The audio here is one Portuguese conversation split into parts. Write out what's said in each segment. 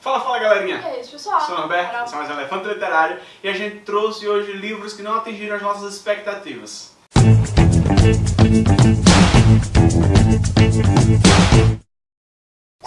Fala, fala galerinha! E é isso, pessoal? Sou o Roberto, Carol. sou mais um Elefante Literário e a gente trouxe hoje livros que não atingiram as nossas expectativas.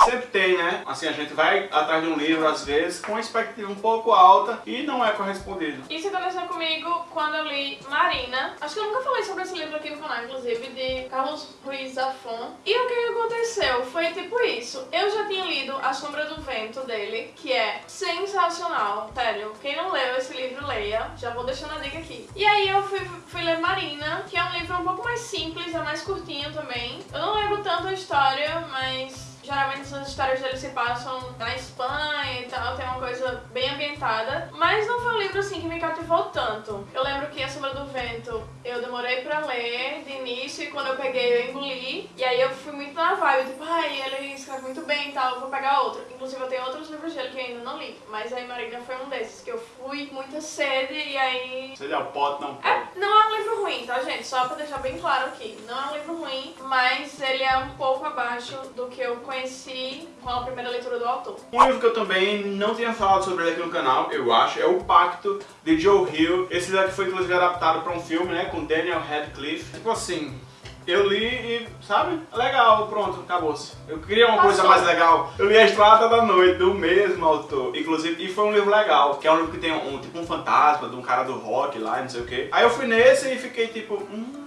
Sempre tem, né? Assim, a gente vai atrás de um livro, às vezes, com uma expectativa um pouco alta e não é correspondido. Isso aconteceu comigo quando eu li Marina. Acho que eu nunca falei sobre esse livro aqui no canal, inclusive, de Carlos Zafon. E o que aconteceu foi tipo isso. Eu já tinha lido A Sombra do Vento dele, que é sensacional. Sério, quem não leu esse livro, leia. Já vou deixando a dica aqui. E aí eu fui, fui ler Marina, que é um livro um pouco mais simples, é mais curtinho também. Eu não lembro tanto a história, mas... Geralmente as histórias dele se passam na Espanha e tal, tem uma coisa bem ambientada. Mas não foi um livro assim que me cativou tanto. Eu lembro que A Sombra do Vento eu demorei pra ler de início e quando eu peguei eu engoli. E aí eu fui muito na vibe, tipo, ai, ele escreve muito bem e tal, vou pegar outro. Inclusive eu tenho outros livros dele que eu ainda não li. Mas aí Marina foi um desses, que eu fui com muita sede e aí Seja o pote, não pode. é, não é um livro ruim, tá, gente? Só pra deixar bem claro aqui. Não é um livro ruim, mas ele é um pouco abaixo do que eu conheci com a primeira leitura do autor. Um livro que eu também não tinha falado sobre ele aqui no canal, eu acho, é O Pacto, de Joe Hill. Esse livro aqui foi inclusive adaptado para um filme, né, com Daniel Radcliffe. Tipo assim, eu li e, sabe, legal, pronto, acabou-se. Eu queria uma coisa Passou. mais legal. Eu li A Estrada da Noite, do mesmo autor, inclusive, e foi um livro legal, que é um livro que tem um, tipo um fantasma de um cara do rock lá, não sei o quê. Aí eu fui nesse e fiquei tipo, hum...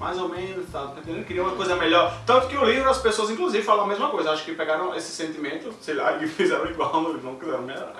Mais ou menos, tá tá entendendo? Queria uma coisa melhor. Tanto que o livro, as pessoas inclusive falam a mesma coisa. Acho que pegaram esse sentimento, sei lá, e fizeram igual no livro, não quiseram melhorar.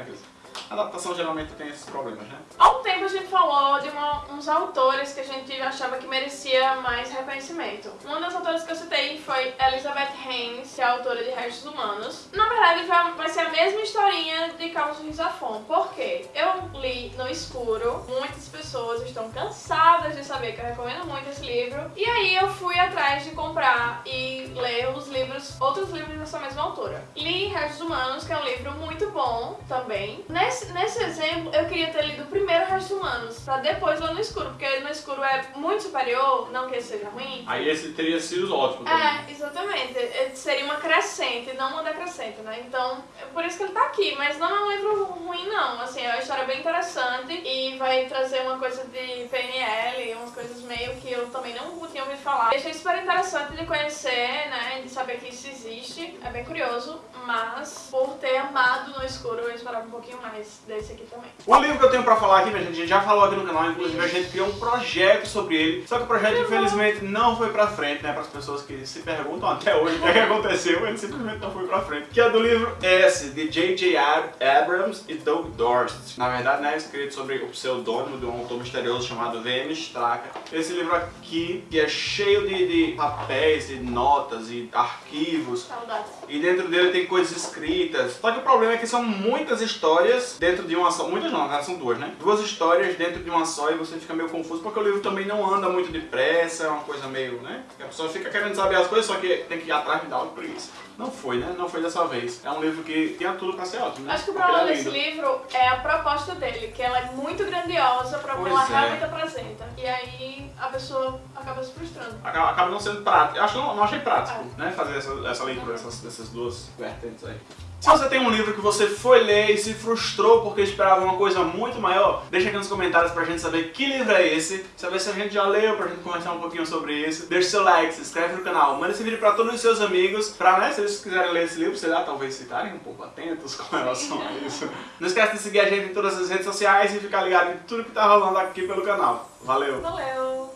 A adaptação geralmente tem esses problemas, né? Há um tempo a gente falou de uma- uns autores que a gente achava que merecia mais reconhecimento. Uma das autoras que eu citei foi Elizabeth Haynes, que é autora de Restos Humanos. Na verdade, vai, ser a mesma historinha de Carlos Ruiz Zafón. Por quê? Eu li no escuro, muitas pessoas estão cansadas de saber que eu recomendo muito esse livro. E aí eu fui atrás de comprar e ler os livros, outros livros dessa mesma autora. Li Restos Humanos, que é um livro muito bom também. Nesse, nesse exemplo, eu queria ter lido primeiro Restos Humanos, pra depois ler no escuro, porque no escuro é muito superior, não que seja ruim. Aí esse teria sido ótimo também. É, exatamente. Ele Seria uma crescente, não uma decrescente, né? Então, é por isso que ele tá aqui. Mas não é um livro ruim, não. Assim, é uma história bem interessante e vai trazer uma coisa de PNL, umas coisas meio que eu também não tinha ouvido falar. Achei super interessante de conhecer, né? De saber que isso existe. É bem curioso, mas por ter amado no escuro, eu esperava um pouquinho mais desse aqui também. O livro que eu tenho pra falar aqui, minha gente, a gente já falou aqui no canal, inclusive a gente criou um projeto sobre ele, só que o projeto infelizmente não foi pra frente, né, para as pessoas que se perguntam até hoje o que, é que aconteceu, ele simplesmente não foi pra frente. Que é do livro S, de J.J. Ab- Abrams e Doug Dorst. Na verdade, né, escrito sobre o pseudônimo de um autor misterioso chamado V.M. Straka. Esse livro aqui, que é cheio de, de papéis, e notas e arquivos, Saudades. e dentro dele tem coisas escritas. Só que o problema é que são muitas histórias dentro de uma só. Muitas não, são duas, né? Duas histórias dentro de uma só e você fica meio confuso porque o livro também não anda muito depressa, é uma coisa meio, né? A pessoa fica querendo saber as coisas, só que tem que ir atrás de dar uma preguiça. Não foi, né? Não foi dessa vez. É um livro que tinha tudo pra ser ótimo, né? Acho que o ele problema é desse livro é a proposta dele, que ela é muito grandiosa que Pois ela é. realmente apresenta. E aí a pessoa acaba se frustrando. Acaba, acaba não sendo prático. Eu acho que não, não achei prático, É. né? Fazer essa, essa leitura dessas, dessas duas vertentes aí. Se você tem um livro que você foi ler e se frustrou porque esperava uma coisa muito maior, deixa aqui nos comentários pra gente saber que livro é esse, saber se a gente já leu, pra gente conversar um pouquinho sobre isso. Deixa seu like, se inscreve no canal, manda esse vídeo pra todos os seus amigos, pra, né, se eles quiserem ler esse livro, sei lá, talvez ficarem um pouco atentos com relação a isso. Não esquece de seguir a gente em todas as redes sociais e ficar ligado em tudo que tá rolando aqui pelo canal. Valeu! Valeu!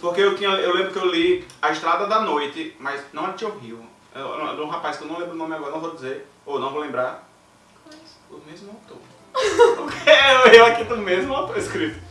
Porque eu, tinha, eu lembro que eu li A Estrada da Noite, mas não é. É é de um rapaz que eu não lembro o nome agora, não vou dizer, ou não vou lembrar. O mesmo autor. é, eu aqui do mesmo autor escrito.